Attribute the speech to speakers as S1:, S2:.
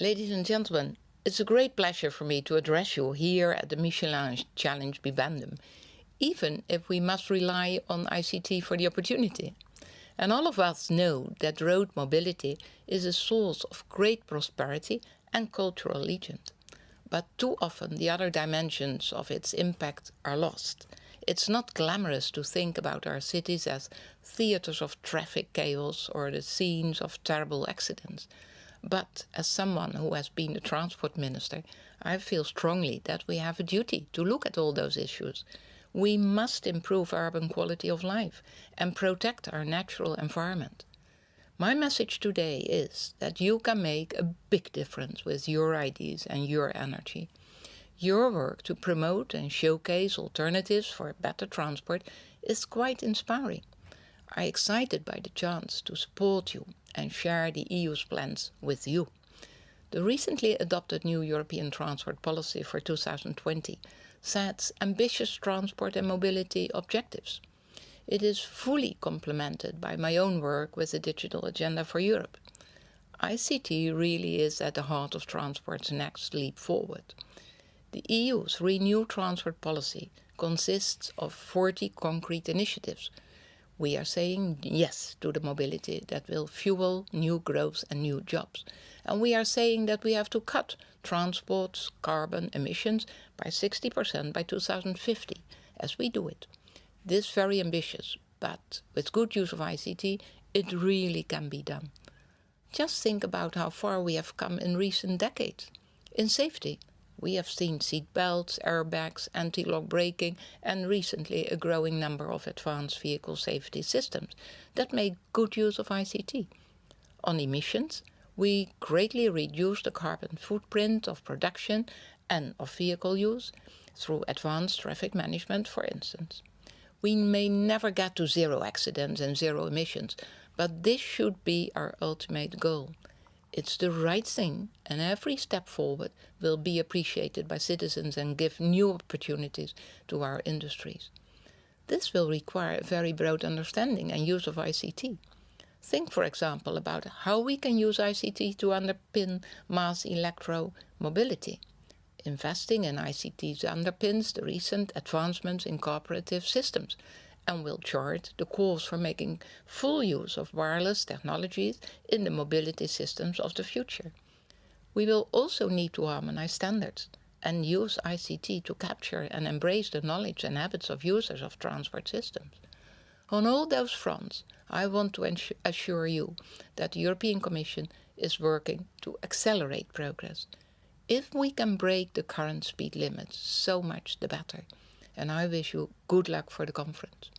S1: Ladies and gentlemen, it's a great pleasure for me to address you here at the Michelin Challenge Bibendum, even if we must rely on ICT for the opportunity. And all of us know that road mobility is a source of great prosperity and cultural legend. But too often the other dimensions of its impact are lost. It's not glamorous to think about our cities as theatres of traffic chaos or the scenes of terrible accidents. But as someone who has been a transport minister, I feel strongly that we have a duty to look at all those issues. We must improve urban quality of life and protect our natural environment. My message today is that you can make a big difference with your ideas and your energy. Your work to promote and showcase alternatives for better transport is quite inspiring. I'm excited by the chance to support you and share the EU's plans with you. The recently adopted new European transport policy for 2020 sets ambitious transport and mobility objectives. It is fully complemented by my own work with the Digital Agenda for Europe. ICT really is at the heart of transport's next leap forward. The EU's renewed transport policy consists of 40 concrete initiatives we are saying yes to the mobility that will fuel new growth and new jobs. And we are saying that we have to cut transport's carbon emissions by 60% by 2050 as we do it. This very ambitious, but with good use of ICT, it really can be done. Just think about how far we have come in recent decades. In safety, we have seen seat belts, airbags, anti-lock braking and recently a growing number of advanced vehicle safety systems that make good use of ICT. On emissions, we greatly reduce the carbon footprint of production and of vehicle use through advanced traffic management, for instance. We may never get to zero accidents and zero emissions, but this should be our ultimate goal. It's the right thing and every step forward will be appreciated by citizens and give new opportunities to our industries. This will require a very broad understanding and use of ICT. Think, for example, about how we can use ICT to underpin mass electro mobility. Investing in ICT underpins the recent advancements in cooperative systems and will chart the course for making full use of wireless technologies in the mobility systems of the future. We will also need to harmonize standards and use ICT to capture and embrace the knowledge and habits of users of transport systems. On all those fronts, I want to assure you that the European Commission is working to accelerate progress. If we can break the current speed limits, so much the better and I wish you good luck for the conference.